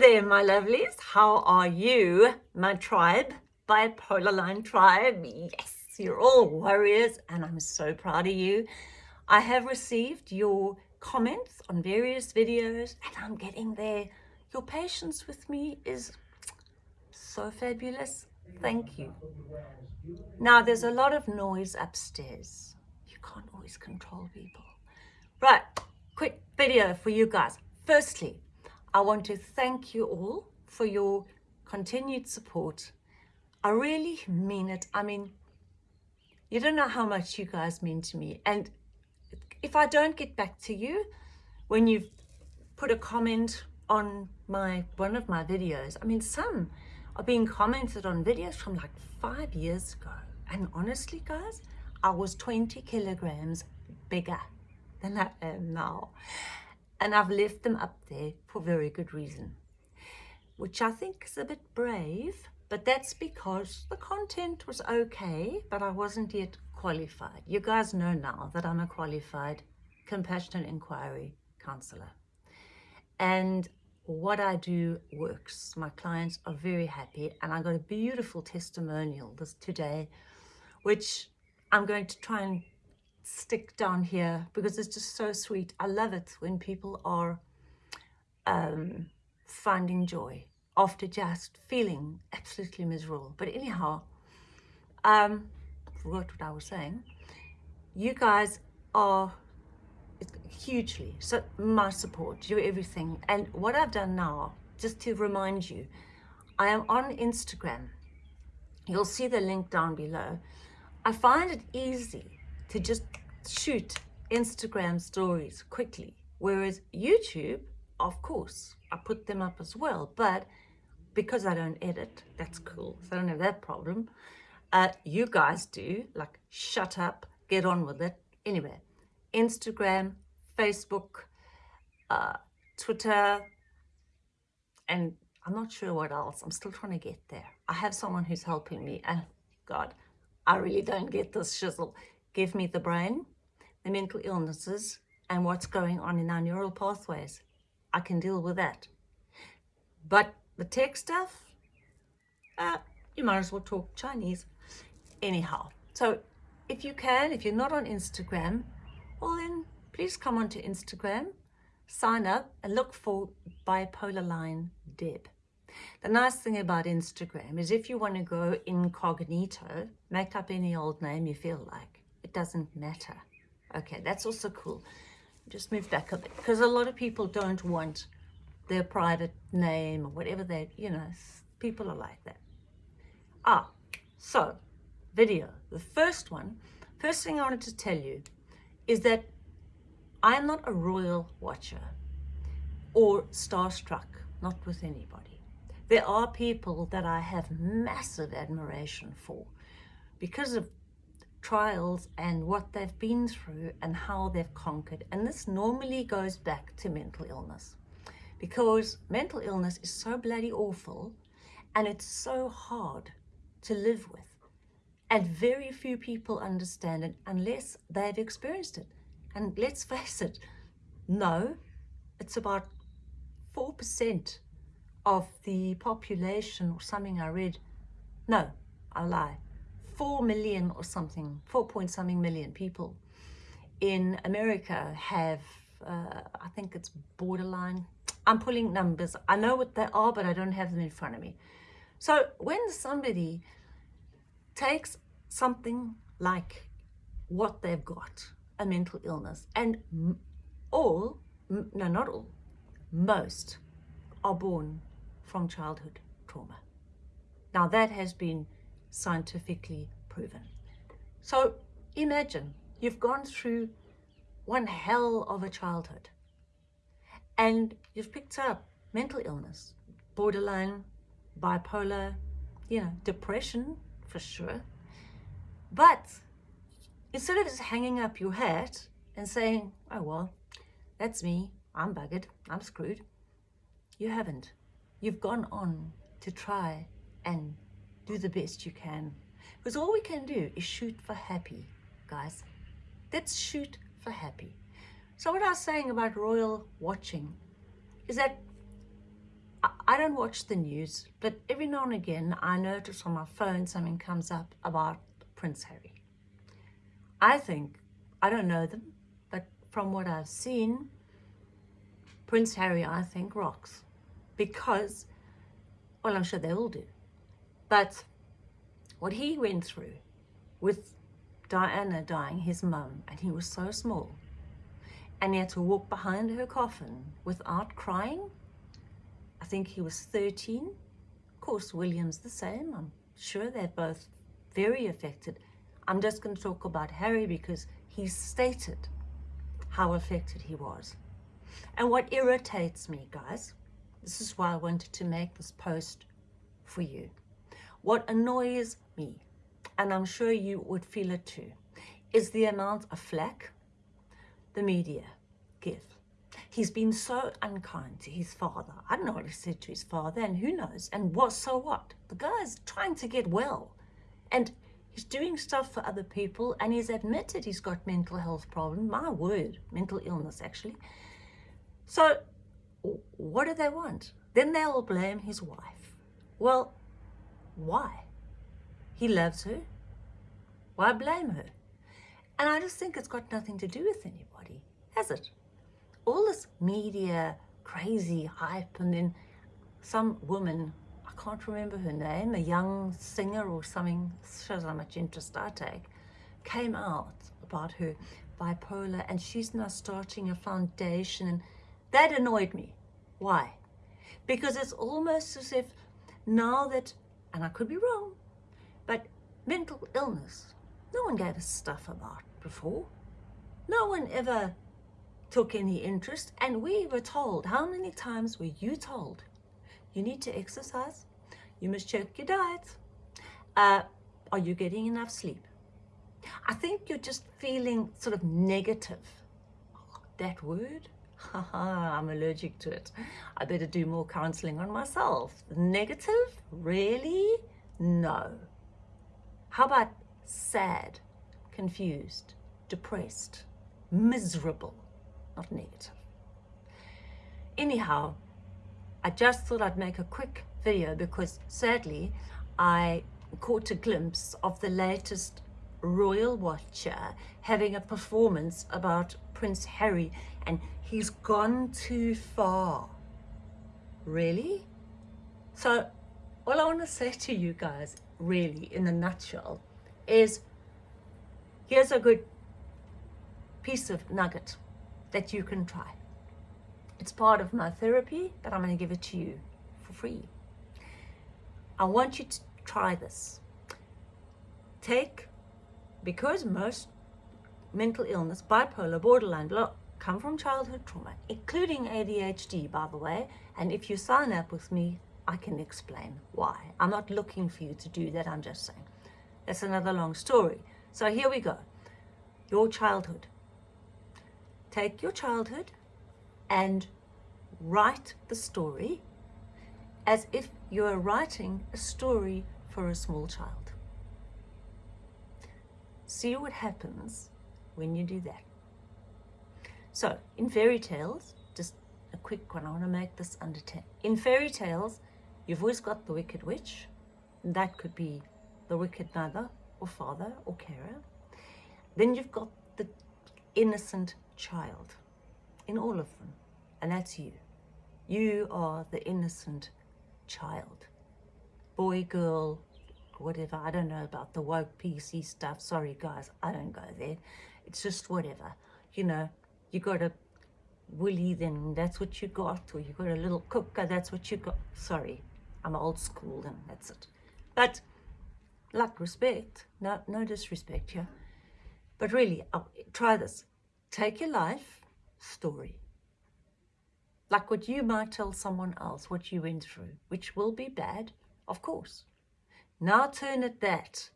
there, my lovelies. How are you, my tribe, bipolar line tribe? Yes, you're all warriors and I'm so proud of you. I have received your comments on various videos and I'm getting there. Your patience with me is so fabulous. Thank you. Now, there's a lot of noise upstairs. You can't always control people. Right, quick video for you guys. Firstly, I want to thank you all for your continued support. I really mean it. I mean, you don't know how much you guys mean to me. And if I don't get back to you when you've put a comment on my one of my videos, I mean, some are being commented on videos from like five years ago. And honestly, guys, I was 20 kilograms bigger than I am now and I've left them up there for very good reason, which I think is a bit brave, but that's because the content was okay, but I wasn't yet qualified. You guys know now that I'm a qualified compassionate inquiry counselor. And what I do works. My clients are very happy and I got a beautiful testimonial this today, which I'm going to try and stick down here because it's just so sweet. I love it when people are um, finding joy after just feeling absolutely miserable. But anyhow, um, forgot what I was saying. You guys are hugely, so my support, you're everything. And what I've done now, just to remind you, I am on Instagram. You'll see the link down below. I find it easy to just shoot Instagram stories quickly. Whereas YouTube, of course, I put them up as well. But because I don't edit, that's cool. So I don't have that problem. Uh, you guys do, like, shut up, get on with it. Anyway, Instagram, Facebook, uh, Twitter, and I'm not sure what else. I'm still trying to get there. I have someone who's helping me, and God, I really don't get this shizzle. Give me the brain, the mental illnesses, and what's going on in our neural pathways. I can deal with that. But the tech stuff, uh, you might as well talk Chinese. Anyhow, so if you can, if you're not on Instagram, well then please come onto Instagram, sign up and look for Bipolar Line Deb. The nice thing about Instagram is if you want to go incognito, make up any old name you feel like it doesn't matter. Okay, that's also cool. Just move back a bit because a lot of people don't want their private name or whatever they, you know, people are like that. Ah, so video, the first one, first thing I wanted to tell you is that I am not a royal watcher or starstruck, not with anybody. There are people that I have massive admiration for because of trials and what they've been through and how they've conquered. And this normally goes back to mental illness because mental illness is so bloody awful and it's so hard to live with. And very few people understand it unless they've experienced it. And let's face it, no, it's about 4% of the population or something I read. No, I lie. 4 million or something, 4 point something million people in America have, uh, I think it's borderline. I'm pulling numbers. I know what they are, but I don't have them in front of me. So when somebody takes something like what they've got, a mental illness, and all, no, not all, most are born from childhood trauma. Now that has been scientifically proven. So imagine you've gone through one hell of a childhood and you've picked up mental illness, borderline, bipolar, you know, depression for sure. But instead of just hanging up your hat and saying, oh, well, that's me, I'm buggered, I'm screwed, you haven't. You've gone on to try and do the best you can. Because all we can do is shoot for happy, guys. Let's shoot for happy. So what I was saying about royal watching is that I, don't watch the news, but every now and again I notice on my phone something comes up about Prince Harry. I think, I don't know them, but from what I've seen, Prince Harry, I think, rocks. Because, well, I'm sure they all do. But what he went through with Diana dying, his mum, and he was so small, and he had to walk behind her coffin without crying. I think he was 13. Of course, William's the same. I'm sure they're both very affected. I'm just going to talk about Harry because he stated how affected he was. And what irritates me, guys, this is why I wanted to make this post for you. What annoys me, and I'm sure you would feel it too, is the amount of flack the media give. He's been so unkind to his father. I don't know what he said to his father, and who knows? And what, so what? The guy's trying to get well. And he's doing stuff for other people, and he's admitted he's got mental health problems. My word, mental illness, actually. So what do they want? Then they'll blame his wife. Well, why? He loves her. Why blame her? And I just think it's got nothing to do with anybody, has it? All this media, crazy hype, and then some woman, I can't remember her name, a young singer or something, shows how much interest I take, came out about her bipolar and she's now starting a foundation and that annoyed me. Why? Because it's almost as if now that, and I could be wrong, but mental illness, no one gave us stuff about before. No one ever took any interest and we were told, how many times were you told? You need to exercise, you must check your diet, uh, are you getting enough sleep? I think you're just feeling sort of negative. That word, I'm allergic to it. I better do more counseling on myself. Negative? Really? No. How about sad, confused, depressed, miserable, not negative? Anyhow, I just thought I'd make a quick video because sadly I caught a glimpse of the latest royal watcher having a performance about Prince Harry and he's gone too far. Really? So all I want to say to you guys, really, in a nutshell, is here's a good piece of nugget that you can try. It's part of my therapy, but I'm going to give it to you for free. I want you to try this. Take, because most mental illness, bipolar, borderline, blah, come from childhood trauma, including ADHD, by the way. And if you sign up with me, I can explain why. I'm not looking for you to do that, I'm just saying. That's another long story. So here we go. Your childhood. Take your childhood and write the story as if you're writing a story for a small child. See what happens when you do that. So in fairy tales, just a quick one, I want to make this under 10. In fairy tales, you've always got the wicked witch. That could be the wicked mother or father or carer. Then you've got the innocent child in all of them. And that's you. You are the innocent child. Boy, girl, whatever. I don't know about the woke PC stuff. Sorry, guys, I don't go there. It's just whatever. You know, you got a willy, then that's what you got. Or you got a little cooker, that's what you got. Sorry, I'm old school and that's it. But, like, respect. No, no disrespect here. But really, I'll, try this. Take your life story. Like what you might tell someone else, what you went through, which will be bad, of course. Now turn it that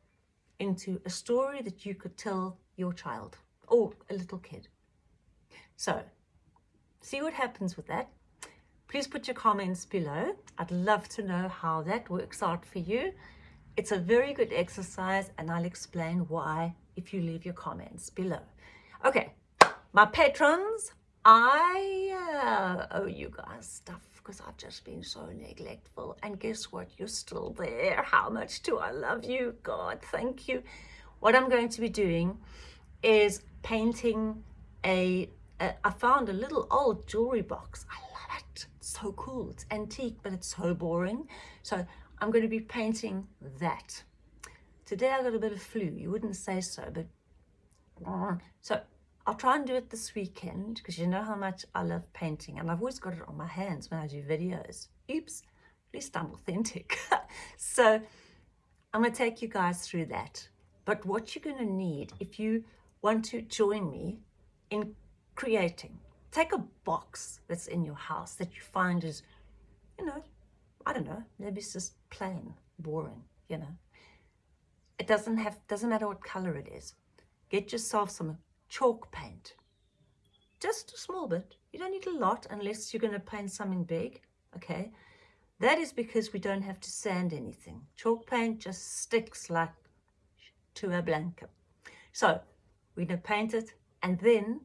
into a story that you could tell your child or a little kid. So see what happens with that. Please put your comments below. I'd love to know how that works out for you. It's a very good exercise and I'll explain why if you leave your comments below. Okay, my patrons, I uh, owe you guys stuff because I've just been so neglectful. And guess what? You're still there. How much do I love you? God, thank you. What I'm going to be doing is painting a. a I found a little old jewelry box. I love it. So cool. It's antique, but it's so boring. So I'm going to be painting that. Today I got a bit of flu. You wouldn't say so, but so I'll try and do it this weekend because you know how much I love painting and I've always got it on my hands when I do videos. Oops, at least I'm authentic. so I'm going to take you guys through that. But what you're going to need if you want to join me in creating, take a box that's in your house that you find is, you know, I don't know, maybe it's just plain, boring, you know. It doesn't have, doesn't matter what color it is. Get yourself some chalk paint. Just a small bit. You don't need a lot unless you're going to paint something big, okay? That is because we don't have to sand anything. Chalk paint just sticks like to a blanket. So we're going to paint it and then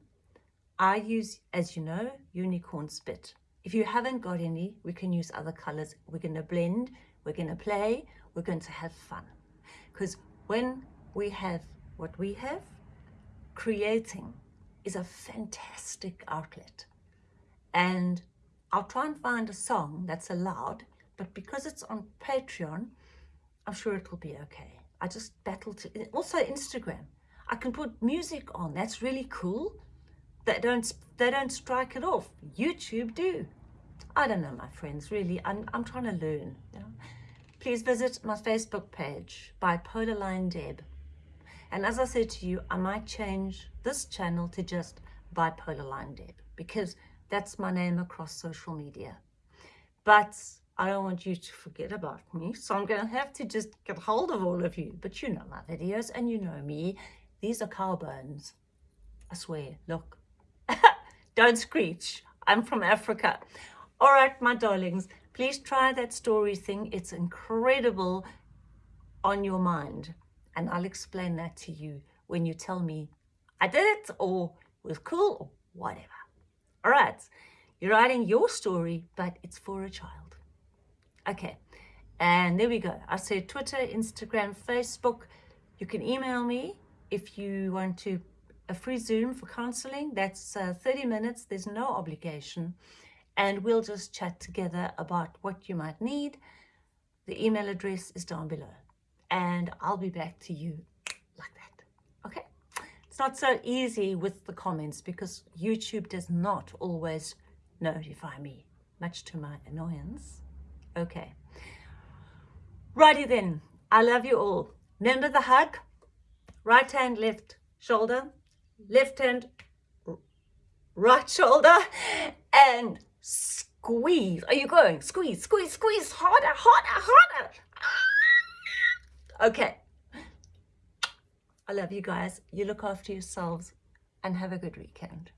I use, as you know, unicorn spit. If you haven't got any, we can use other colors. We're going to blend, we're going to play, we're going to have fun. Because when we have what we have, creating is a fantastic outlet. And I'll try and find a song that's allowed, but because it's on Patreon, I'm sure it will be okay. I just battle to, also Instagram. I can put music on, that's really cool. They don't, they don't strike it off. YouTube do. I don't know, my friends, really, I'm, I'm trying to learn. Please visit my Facebook page, Bipolar Line Deb. And as I said to you, I might change this channel to just Bipolar Line Deb because that's my name across social media. But I don't want you to forget about me, so I'm going to have to just get hold of all of you. But you know my videos and you know me. These are cow bones. I swear, look. Don't screech. I'm from Africa. All right, my darlings, please try that story thing. It's incredible on your mind. And I'll explain that to you when you tell me I did it or it was cool or whatever. All right, you're writing your story, but it's for a child. Okay, and there we go. I said Twitter, Instagram, Facebook. You can email me if you want to a free Zoom for counseling. That's uh, 30 minutes. There's no obligation. And we'll just chat together about what you might need. The email address is down below and I'll be back to you like that. Okay? It's not so easy with the comments because YouTube does not always notify me, much to my annoyance. Okay. Righty then. I love you all. Remember the hug? Right hand, left shoulder, left hand, right shoulder, and squeeze. Are you going? Squeeze, squeeze, squeeze, harder, harder, harder. Okay. I love you guys. You look after yourselves and have a good weekend.